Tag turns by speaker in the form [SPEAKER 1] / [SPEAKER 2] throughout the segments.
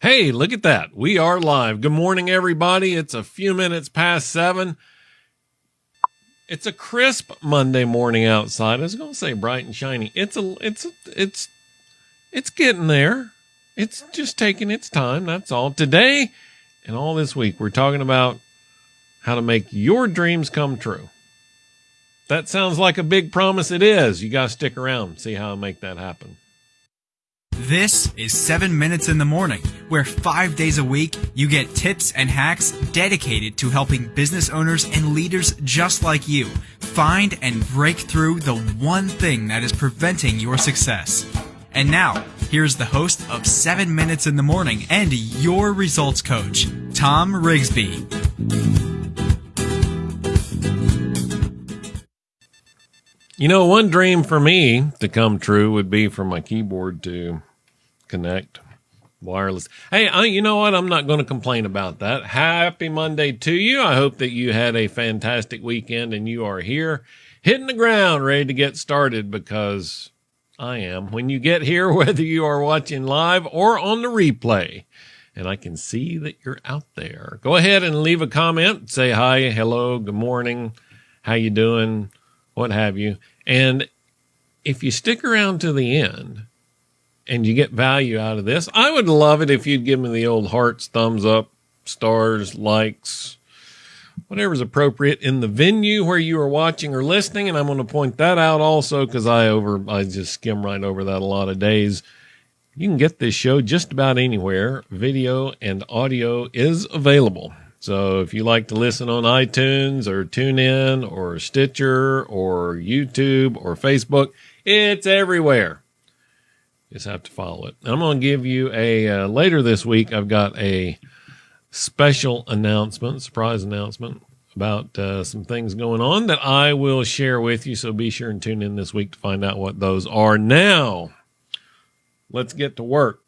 [SPEAKER 1] Hey, look at that. We are live. Good morning, everybody. It's a few minutes past seven. It's a crisp Monday morning outside. I was going to say bright and shiny. It's a, it's, a, it's, it's getting there. It's just taking its time. That's all. Today and all this week, we're talking about how to make your dreams come true. That sounds like a big promise. It is. You got to stick around, see how I make that happen.
[SPEAKER 2] This is 7 Minutes in the Morning, where five days a week you get tips and hacks dedicated to helping business owners and leaders just like you find and break through the one thing that is preventing your success. And now, here's the host of 7 Minutes in the Morning and your results coach, Tom Rigsby.
[SPEAKER 1] You know, one dream for me to come true would be for my keyboard to connect wireless. Hey, I, you know what? I'm not going to complain about that. Happy Monday to you. I hope that you had a fantastic weekend and you are here hitting the ground ready to get started because I am. When you get here, whether you are watching live or on the replay, and I can see that you're out there. Go ahead and leave a comment. Say hi, hello, good morning, how you doing, what have you. And if you stick around to the end and you get value out of this, I would love it if you'd give me the old hearts, thumbs up, stars, likes, whatever's appropriate in the venue where you are watching or listening. And I'm going to point that out also because I over, I just skim right over that a lot of days. You can get this show just about anywhere. Video and audio is available. So if you like to listen on iTunes or TuneIn or Stitcher or YouTube or Facebook, it's everywhere. Just have to follow it. I'm going to give you a uh, later this week. I've got a special announcement, surprise announcement about uh, some things going on that I will share with you. So be sure and tune in this week to find out what those are. Now, let's get to work.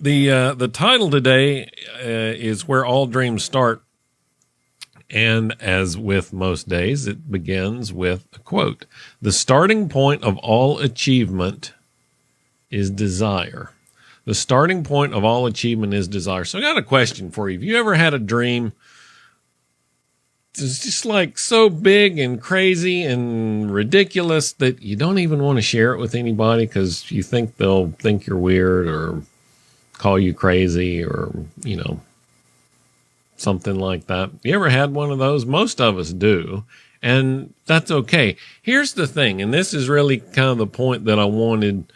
[SPEAKER 1] The uh, the title today uh, is where all dreams start, and as with most days, it begins with a quote: "The starting point of all achievement is desire." The starting point of all achievement is desire. So I got a question for you. Have you ever had a dream? It's just like so big and crazy and ridiculous that you don't even want to share it with anybody because you think they'll think you're weird or call you crazy or, you know, something like that. You ever had one of those? Most of us do. And that's okay. Here's the thing, and this is really kind of the point that I wanted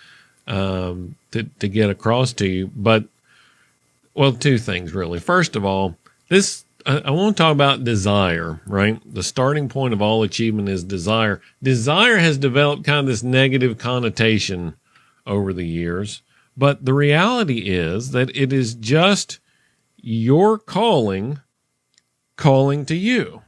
[SPEAKER 1] um, to, to get across to you. But, well, two things really. First of all, this, I, I want to talk about desire, right? The starting point of all achievement is desire. Desire has developed kind of this negative connotation over the years. But the reality is that it is just your calling calling to you.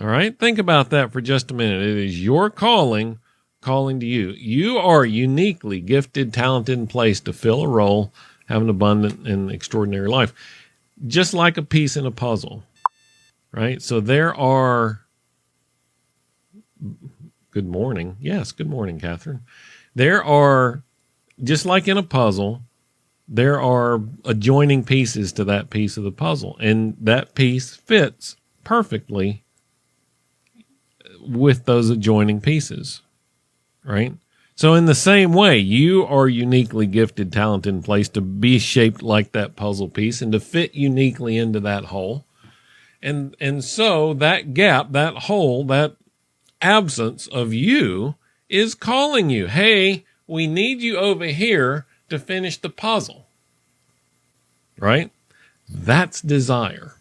[SPEAKER 1] All right. Think about that for just a minute. It is your calling calling to you. You are uniquely gifted, talented, and placed to fill a role, have an abundant and extraordinary life, just like a piece in a puzzle. Right. So there are. Good morning. Yes. Good morning, Catherine. There are just like in a puzzle, there are adjoining pieces to that piece of the puzzle, and that piece fits perfectly with those adjoining pieces, right? So, in the same way, you are uniquely gifted, talented, and placed to be shaped like that puzzle piece and to fit uniquely into that hole. And, and so that gap, that hole, that absence of you is calling you. Hey, we need you over here to finish the puzzle. Right? That's desire.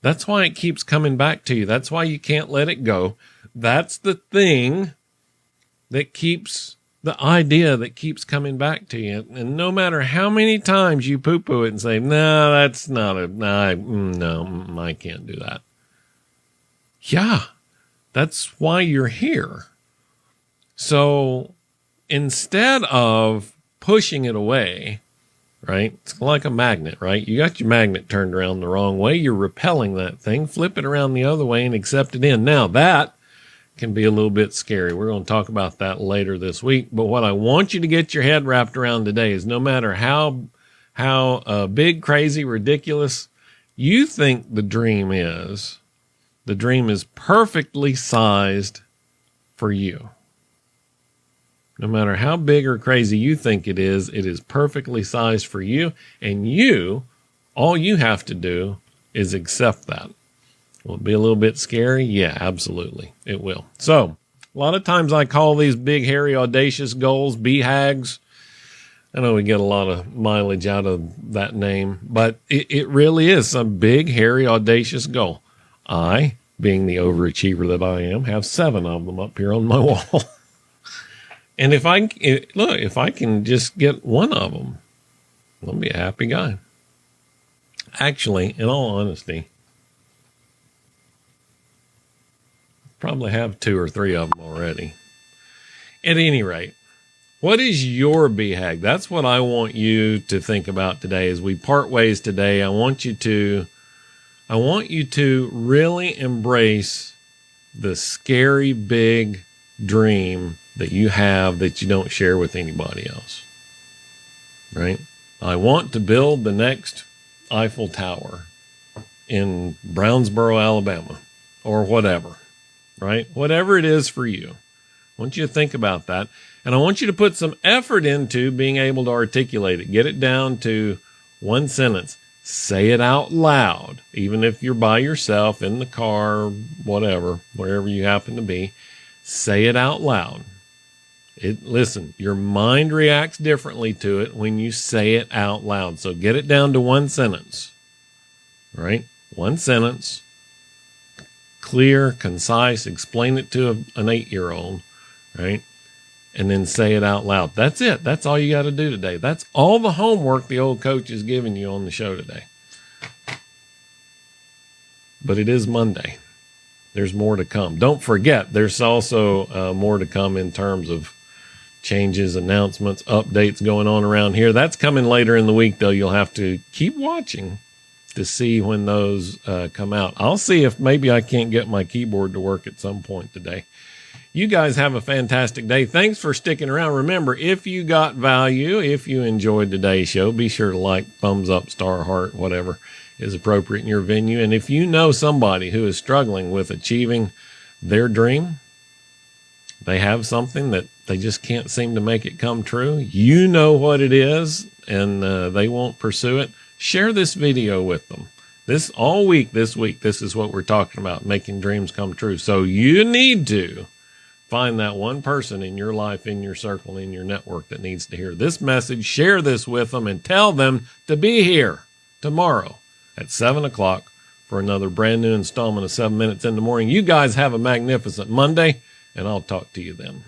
[SPEAKER 1] That's why it keeps coming back to you. That's why you can't let it go. That's the thing that keeps the idea that keeps coming back to you. And no matter how many times you poo poo it and say, no, that's not a, no, mm, no, mm, I can't do that. Yeah, that's why you're here. So instead of pushing it away, right? It's like a magnet, right? You got your magnet turned around the wrong way. You're repelling that thing. Flip it around the other way and accept it in. Now that can be a little bit scary. We're going to talk about that later this week. But what I want you to get your head wrapped around today is no matter how how uh, big, crazy, ridiculous you think the dream is, the dream is perfectly sized for you. No matter how big or crazy you think it is, it is perfectly sized for you. And you, all you have to do is accept that. Will it be a little bit scary? Yeah, absolutely. It will. So, a lot of times I call these big, hairy, audacious goals BHAGs. I know we get a lot of mileage out of that name, but it, it really is a big, hairy, audacious goal. I, being the overachiever that I am, have seven of them up here on my wall. And if I eh, look, if I can just get one of them, I'll be a happy guy. Actually, in all honesty, Probably have two or three of them already. At any rate, what is your BHAG? That's what I want you to think about today as we part ways today. I want you to I want you to really embrace the scary big dream that you have that you don't share with anybody else. Right? I want to build the next Eiffel Tower in Brownsboro, Alabama, or whatever right? Whatever it is for you. I want you to think about that. And I want you to put some effort into being able to articulate it. Get it down to one sentence. Say it out loud, even if you're by yourself in the car, whatever, wherever you happen to be. Say it out loud. It, listen, your mind reacts differently to it when you say it out loud. So get it down to one sentence, right? One sentence clear, concise, explain it to a, an eight year old, right? And then say it out loud. That's it. That's all you got to do today. That's all the homework the old coach is giving you on the show today. But it is Monday. There's more to come. Don't forget, there's also uh, more to come in terms of changes, announcements, updates going on around here. That's coming later in the week, though. You'll have to keep watching to see when those uh, come out. I'll see if maybe I can't get my keyboard to work at some point today. You guys have a fantastic day. Thanks for sticking around. Remember, if you got value, if you enjoyed today's show, be sure to like, thumbs up, star, heart, whatever is appropriate in your venue. And if you know somebody who is struggling with achieving their dream, they have something that they just can't seem to make it come true. You know what it is, and uh, they won't pursue it share this video with them. This all week, this week, this is what we're talking about making dreams come true. So you need to find that one person in your life, in your circle, in your network that needs to hear this message. Share this with them and tell them to be here tomorrow at seven o'clock for another brand new installment of seven minutes in the morning. You guys have a magnificent Monday and I'll talk to you then.